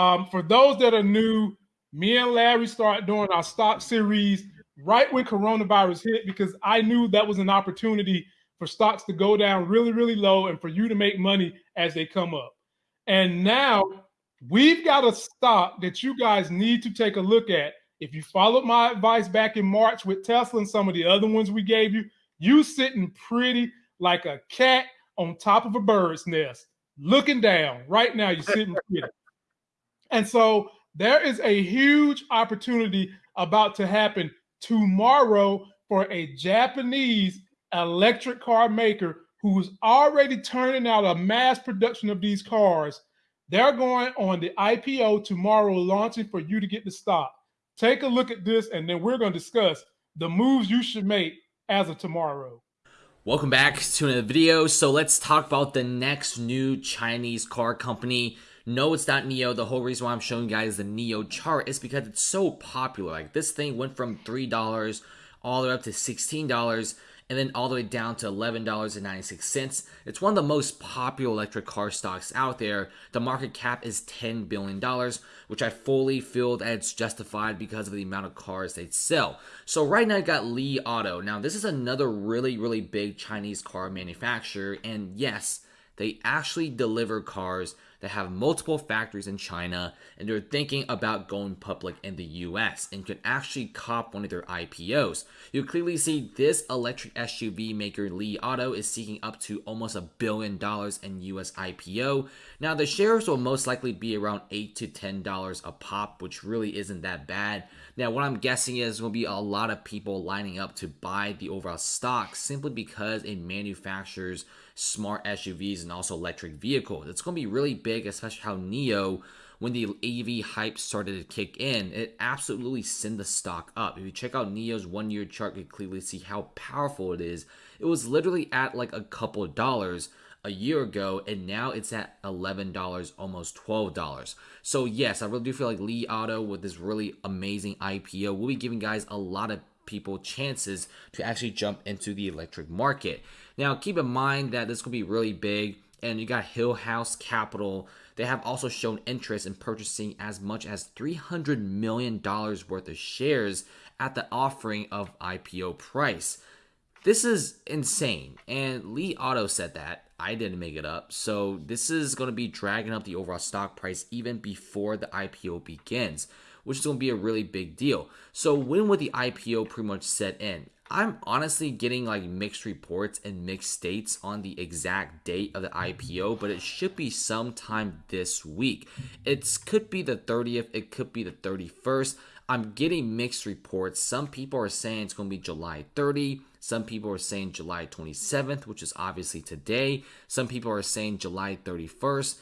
Um, for those that are new, me and Larry started doing our stock series right when coronavirus hit because I knew that was an opportunity for stocks to go down really, really low and for you to make money as they come up. And now we've got a stock that you guys need to take a look at. If you followed my advice back in March with Tesla and some of the other ones we gave you, you sitting pretty like a cat on top of a bird's nest, looking down. Right now, you're sitting pretty. And so there is a huge opportunity about to happen tomorrow for a Japanese electric car maker who's already turning out a mass production of these cars. They're going on the IPO tomorrow, launching for you to get the stock. Take a look at this, and then we're going to discuss the moves you should make as of tomorrow. Welcome back to another video. So let's talk about the next new Chinese car company. No, it's not NIO. The whole reason why I'm showing you guys the NIO chart is because it's so popular. Like this thing went from $3 all the way up to $16 and then all the way down to $11.96. It's one of the most popular electric car stocks out there. The market cap is $10 billion, which I fully feel that it's justified because of the amount of cars they sell. So right now I got Li Auto. Now this is another really, really big Chinese car manufacturer. And yes, they actually deliver cars that have multiple factories in China and they're thinking about going public in the US and could actually cop one of their IPOs. You clearly see this electric SUV maker Li Auto is seeking up to almost a billion dollars in US IPO. Now the shares will most likely be around 8 to $10 a pop, which really isn't that bad. Now what I'm guessing is will be a lot of people lining up to buy the overall stock simply because it manufactures smart SUVs and also electric vehicles. It's going to be really big, especially how NIO, when the AV hype started to kick in, it absolutely sent the stock up. If you check out NIO's one year chart, you can clearly see how powerful it is. It was literally at like a couple dollars a year ago, and now it's at $11, almost $12. So, yes, I really do feel like Li Auto with this really amazing IPO will be giving guys a lot of people chances to actually jump into the electric market. Now, keep in mind that this could be really big, and you got Hillhouse Capital. They have also shown interest in purchasing as much as $300 million worth of shares at the offering of IPO price. This is insane, and Li Auto said that. I didn't make it up. So this is going to be dragging up the overall stock price even before the IPO begins which is going to be a really big deal. So when would the IPO pretty much set in? I'm honestly getting like mixed reports and mixed states on the exact date of the IPO, but it should be sometime this week. It could be the 30th, it could be the 31st. I'm getting mixed reports. Some people are saying it's going to be July 30. Some people are saying July 27th, which is obviously today. Some people are saying July 31st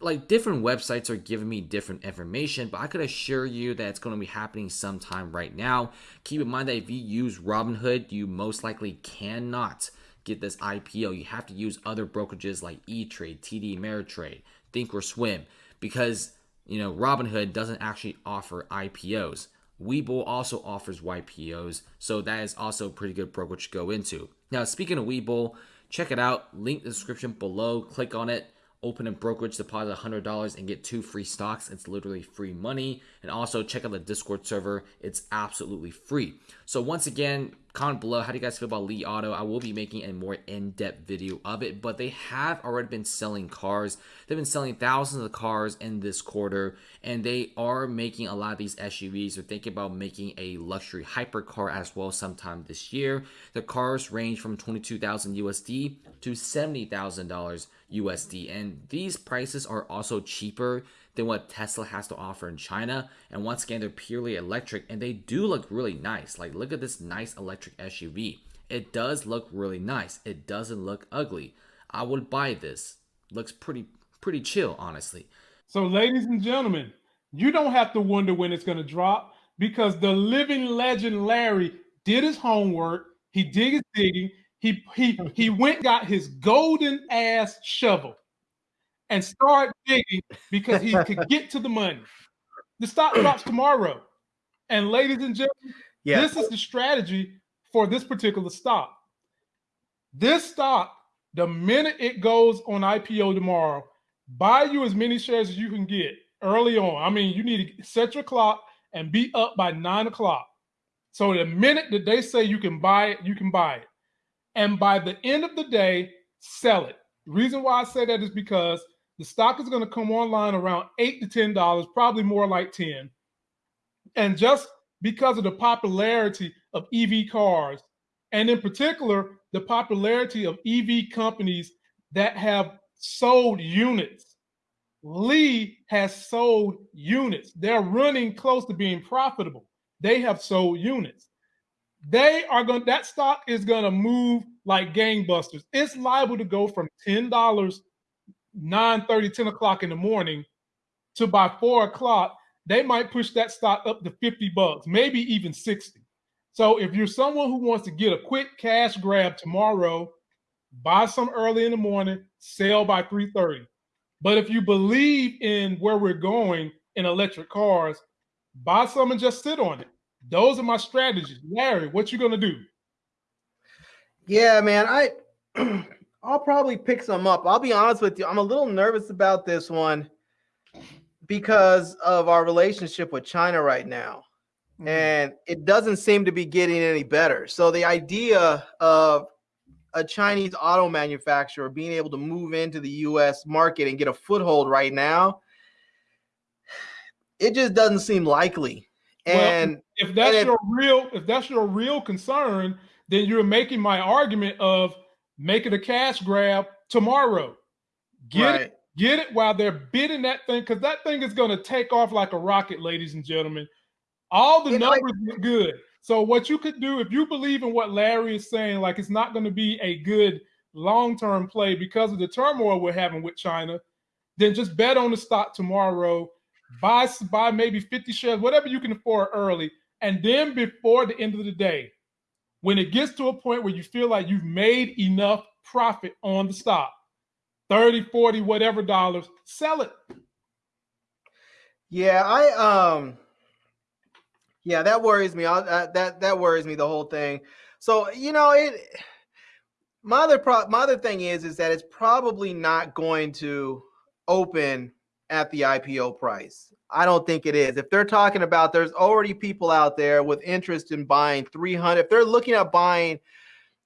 like different websites are giving me different information, but I could assure you that it's going to be happening sometime right now. Keep in mind that if you use Robinhood, you most likely cannot get this IPO. You have to use other brokerages like E-Trade, TD Ameritrade, Thinkorswim, because you know Robinhood doesn't actually offer IPOs. Webull also offers IPOs, so that is also a pretty good brokerage to go into. Now, speaking of Webull, check it out. Link the description below. Click on it open a brokerage deposit $100 and get two free stocks. It's literally free money. And also check out the discord server. It's absolutely free. So once again comment below how do you guys feel about Li Auto? I will be making a more in-depth video of it but they have already been selling cars. They've been selling thousands of cars in this quarter and they are making a lot of these SUVs they're thinking about making a luxury hypercar as well sometime this year. The cars range from 22,000 USD to $70,000 USD and these prices are also cheaper than what Tesla has to offer in China. And once again, they're purely electric and they do look really nice. Like, look at this nice electric SUV. It does look really nice. It doesn't look ugly. I would buy this. Looks pretty, pretty chill, honestly. So, ladies and gentlemen, you don't have to wonder when it's going to drop because the living legend Larry did his homework. He did his digging. He he he went got his golden ass shovel and start digging because he could get to the money. The stock drops tomorrow. And ladies and gentlemen, yeah. this is the strategy for this particular stock. This stock, the minute it goes on IPO tomorrow, buy you as many shares as you can get. early on. I mean, you need to set your clock and be up by nine o'clock. So the minute that they say you can buy it, you can buy it. And by the end of the day, sell it. Reason why I say that is because the stock is going to come online around eight to ten dollars, probably more like 10. And just because of the popularity of EV cars, and in particular, the popularity of EV companies that have sold units. Li has sold units. They're running close to being profitable. They have sold units. They are going that stock is going to move like gangbusters. It's liable to go from $10, 9 30, 10 o'clock in the morning to by four o'clock. They might push that stock up to 50 bucks, maybe even 60. So if you're someone who wants to get a quick cash grab tomorrow, buy some early in the morning, sell by 3:30. But if you believe in where we're going in electric cars, buy some and just sit on it. Those are my strategies. Larry, what you gonna do? Yeah, man, I I'll probably pick some up. I'll be honest with you. I'm a little nervous about this one because of our relationship with China right now. Mm-hmm. And it doesn't seem to be getting any better. So the idea of a Chinese auto manufacturer being able to move into the US market and get a foothold right now, it just doesn't seem likely. And well, if that's and your real if that's your real concern, then you're making my argument of making a cash grab tomorrow. Get right. it, get it while they're bidding that thing because that thing is going to take off like a rocket, ladies and gentlemen. All the numbers look good. So what you could do if you believe in what Larry is saying, like it's not going to be a good long-term play because of the turmoil we're having with China, then just bet on the stock tomorrow. Buy buy maybe 50 shares, whatever you can afford early, and then before the end of the day, when it gets to a point where you feel like you've made enough profit on the stock, 30, 40, whatever dollars, sell it. Yeah, I um yeah, that worries me. I, that that worries me the whole thing. So you know it. My other pro- my other thing is is that it's probably not going to open at the IPO price. I don't think it is. If they're talking about there's already people out there with interest in buying 300, if they're looking at buying,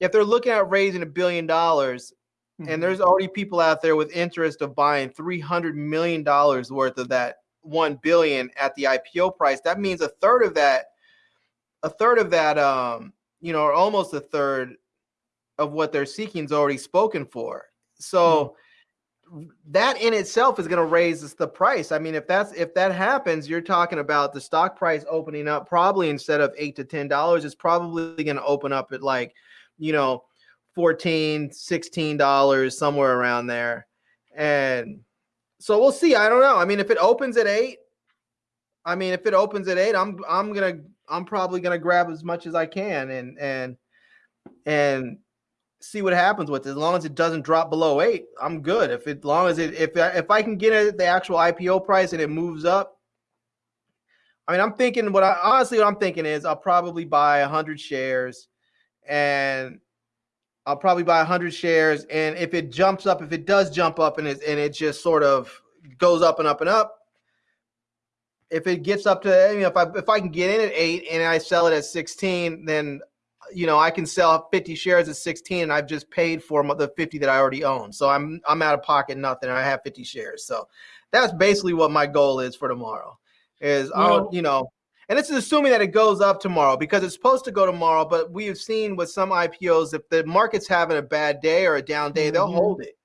if they're looking at raising a billion dollars, mm-hmm. and there's already people out there with interest of buying 300 million dollars worth of that 1 billion at the IPO price, that means a third of that, a third of that, um, you know, or almost a third of what they're seeking is already spoken for. So mm-hmm. That in itself is going to raise the price. I mean, if that's if that happens, you're talking about the stock price opening up probably instead of eight to ten dollars, it's probably going to open up at like, you know, 14 16 dollars somewhere around there and so we'll see. I don't know. I mean, if it opens at eight, I mean, if it opens at eight, I'm I'm gonna I'm probably gonna grab as much as I can and and and see what happens with it. As long as it doesn't drop below eight, I'm good. If it, as long as it if if I can get it at the actual IPO price and it moves up, I mean, I'm thinking what I honestly what I'm thinking is I'll probably buy a hundred shares and I'll probably buy a 100 shares. And if it jumps up, if it does jump up and it, and it just sort of goes up and up and up, if it gets up to, you know, if I, if I can get in at eight and I sell it at 16, then, you know, I can sell 50 shares at 16 and I've just paid for the 50 that I already own. So I'm, I'm out of pocket nothing. I have 50 shares. So that's basically what my goal is for tomorrow is I'll, you know, and this is assuming that it goes up tomorrow because it's supposed to go tomorrow. But we have seen with some IPOs, if the market's having a bad day or a down day, they'll mm-hmm. hold it.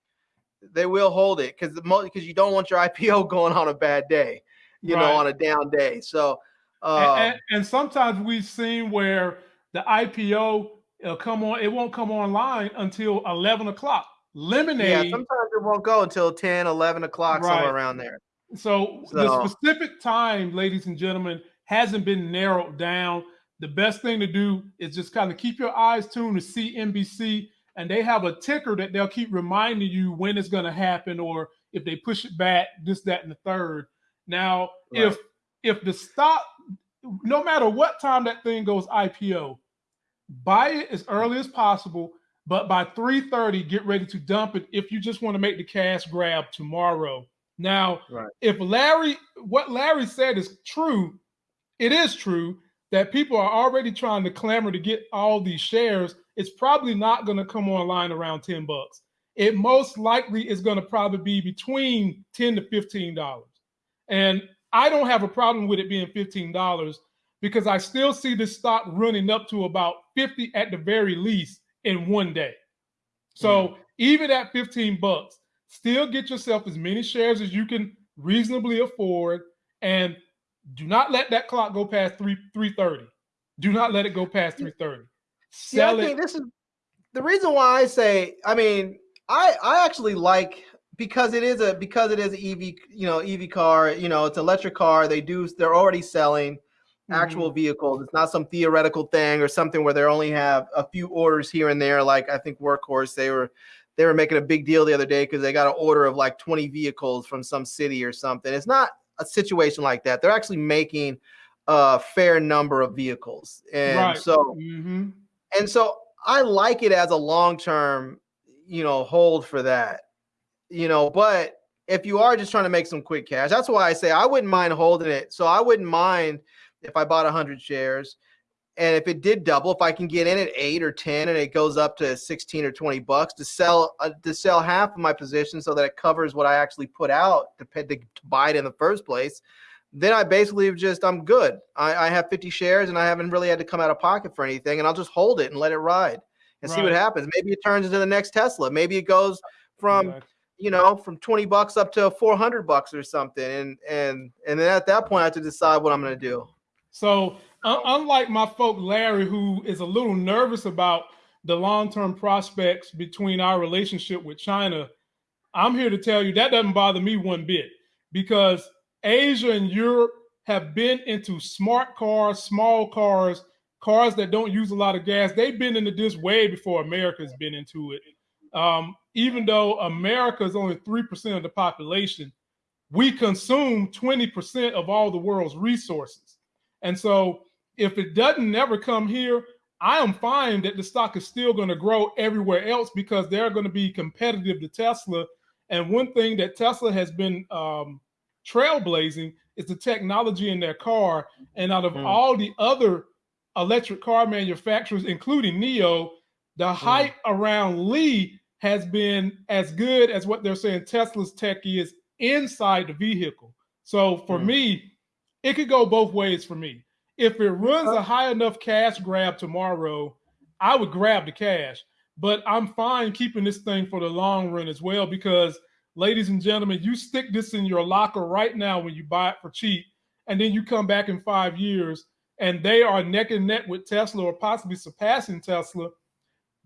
They will hold it because the because you don't want your IPO going on a bad day, you right. know, on a down day. So, uh, and, and, and, sometimes we've seen where the IPO will come on, it won't come online until 11 o'clock. Lemonade. Yeah, sometimes it won't go until 10, 11 o'clock, right. somewhere around there. So, so the specific time, ladies and gentlemen, hasn't been narrowed down. The best thing to do is just kind of keep your eyes tuned to CNBC, and they have a ticker that they'll keep reminding you when it's going to happen, or if they push it back, this, that, and the third. Now, right. if if the stock, no matter what time that thing goes IPO, buy it as early as possible. But by 3:30, get ready to dump it if you just want to make the cash grab tomorrow Now, Right. if Larry, what Larry said is true, it is true that people are already trying to clamor to get all these shares. It's probably not going to come online around 10 bucks. It most likely is going to probably be between 10 to 15 dollars. And I don't have a problem with it being $15 because I still see this stock running up to about 50 at the very least in one day. So mm. even at 15 bucks, still get yourself as many shares as you can reasonably afford and do not let that clock go past 3 330. Do not let it go past 330. See, I Sell think it. this is the reason why I say. I mean, I I actually like because it is a because it is an EV you know EV car. You know, it's an electric car. They do they're already selling actual vehicles. It's not some theoretical thing or something where they only have a few orders here and there. Like I think Workhorse, they were they were making a big deal the other day because they got an order of like 20 vehicles from some city or something. It's not a situation like that. They're actually making a fair number of vehicles, and Right. so Mhm. and so I like it as a long term, you know, hold for that, you know. But if you are just trying to make some quick cash, that's why I say I wouldn't mind holding it. So I wouldn't mind if I bought 100 shares. And if it did double, if I can get in at eight or 10 and it goes up to 16 or 20 bucks to sell, uh, to sell half of my position so that it covers what I actually put out to, pay, to, to buy it in the first place, then I basically just, I'm good. I, I have 50 shares and I haven't really had to come out of pocket for anything. And I'll just hold it and let it ride and see what happens. Maybe it turns into the next Tesla. Maybe it goes from, Exactly. You know, from 20 bucks up to 400 bucks or something. And, and, and then at that point, I have to decide what I'm going to do. So, un- unlike my folk Larry, who is a little nervous about the long term prospects between our relationship with China, I'm here to tell you that doesn't bother me one bit because Asia and Europe have been into smart cars, small cars, cars that don't use a lot of gas. They've been into this way before America's been into it. Um, even though America is only 3% of the population, we consume 20% of all the world's resources. And so if it doesn't never come here, I am fine that the stock is still going to grow everywhere else because they're going to be competitive to Tesla. And one thing that Tesla has been um, trailblazing is the technology in their car. And out of Mm. all the other electric car manufacturers, including NIO, the hype around Li has been as good as what they're saying Tesla's tech is inside the vehicle. So for Mm. me, it could go both ways for me. If it runs a high enough cash grab tomorrow, I would grab the cash. But I'm fine keeping this thing for the long run as well because, ladies and gentlemen, you stick this in your locker right now when you buy it for cheap, and then you come back in five years and they are neck and neck with Tesla or possibly surpassing Tesla.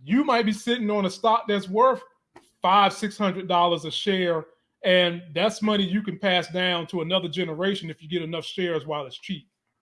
You might be sitting on a stock that's worth five, six hundred dollars a share, and that's money you can pass down to another generation if you get enough shares while it's cheap.